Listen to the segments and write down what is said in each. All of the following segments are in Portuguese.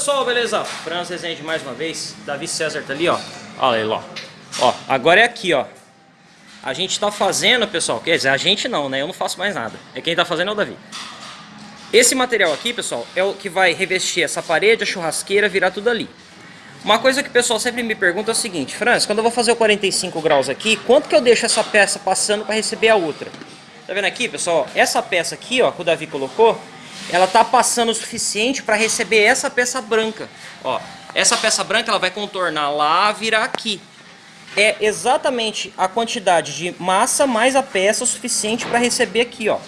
pessoal, beleza? Franz Rezende mais uma vez, Davi César tá ali, ó. Olha aí, ó. Ó, agora é aqui, ó. A gente tá fazendo, pessoal, quer dizer, a gente não, né? Eu não faço mais nada. É quem tá fazendo é o Davi. Esse material aqui, pessoal, é o que vai revestir essa parede, a churrasqueira, virar tudo ali. Uma coisa que o pessoal sempre me pergunta é o seguinte, Franz, quando eu vou fazer o 45 graus aqui, quanto que eu deixo essa peça passando para receber a outra? Tá vendo aqui, pessoal? Essa peça aqui, ó, que o Davi colocou, ela tá passando o suficiente para receber essa peça branca. Ó, essa peça branca ela vai contornar lá, virar aqui. É exatamente a quantidade de massa mais a peça o suficiente para receber aqui, ó.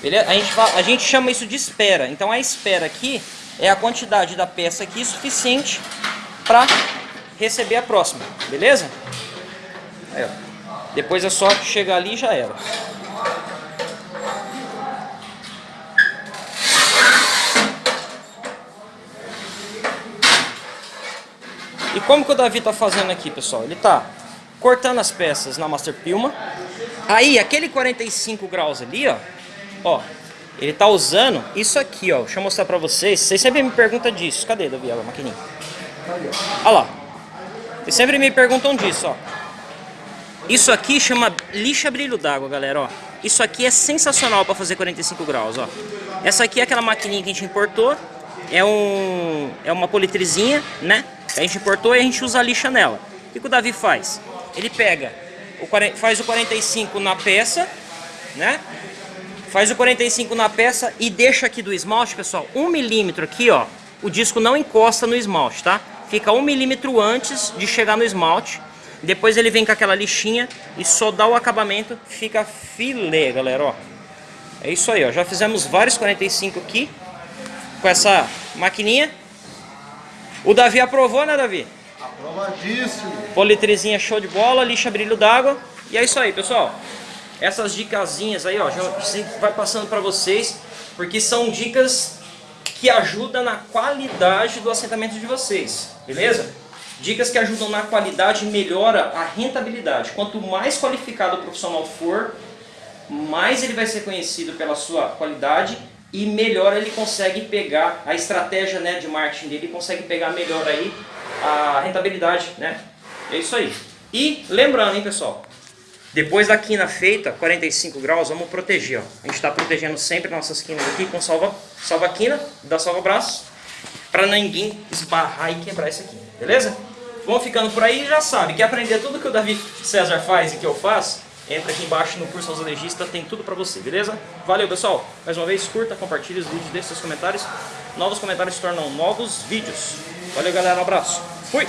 Beleza? A gente, fala, a gente chama isso de espera. Então a espera aqui é a quantidade da peça aqui suficiente para receber a próxima. Beleza? Aí, Depois é só chegar ali e já era. E como que o Davi tá fazendo aqui, pessoal? Ele tá cortando as peças na Master Pilma. Aí, aquele 45 graus ali, ó, ó, ele tá usando isso aqui, ó. Deixa eu mostrar pra vocês. Vocês sempre me perguntam disso. Cadê, Davi, a maquininha? Olha lá. Vocês sempre me perguntam disso, ó. Isso aqui chama lixa brilho d'água, galera, ó. Isso aqui é sensacional para fazer 45 graus, ó. Essa aqui é aquela maquininha que a gente importou. É, um, é uma politrizinha, né? A gente importou e a gente usa a lixa nela. O que, o Davi faz? Ele pega, o, faz o 45 na peça, né? Faz o 45 na peça e deixa aqui do esmalte, pessoal, um milímetro aqui, ó. O disco não encosta no esmalte, tá? Fica um milímetro antes de chegar no esmalte. Depois ele vem com aquela lixinha e só dá o acabamento, fica filé, galera, ó. É isso aí, ó. Já fizemos vários 45 aqui com essa maquininha. O Davi aprovou, né, Davi? Aprovadíssimo. Politrizinha show de bola, lixa brilho d'água. E é isso aí, pessoal. Essas dicasinhas aí, ó, já vai passando para vocês, porque são dicas que ajudam na qualidade do assentamento de vocês, beleza? Dicas que ajudam na qualidade e melhora a rentabilidade. Quanto mais qualificado o profissional for, mais ele vai ser conhecido pela sua qualidade e melhor ele consegue pegar a estratégia né, de marketing dele, consegue pegar melhor aí a rentabilidade, né? É isso aí. E lembrando, hein, pessoal, depois da quina feita, 45 graus, vamos proteger, ó. A gente está protegendo sempre nossas quinas aqui com salva, salva quina, da salva braço, para ninguém esbarrar e quebrar essa quina, beleza? Vamos ficando por aí já sabe, quer aprender tudo que o Davi César faz e que eu faço? Entra aqui embaixo no curso Azulejista, tem tudo pra você, beleza? Valeu, pessoal. Mais uma vez, curta, compartilhe os vídeos, deixe seus comentários. Novos comentários se tornam novos vídeos. Valeu, galera. Um abraço. Fui!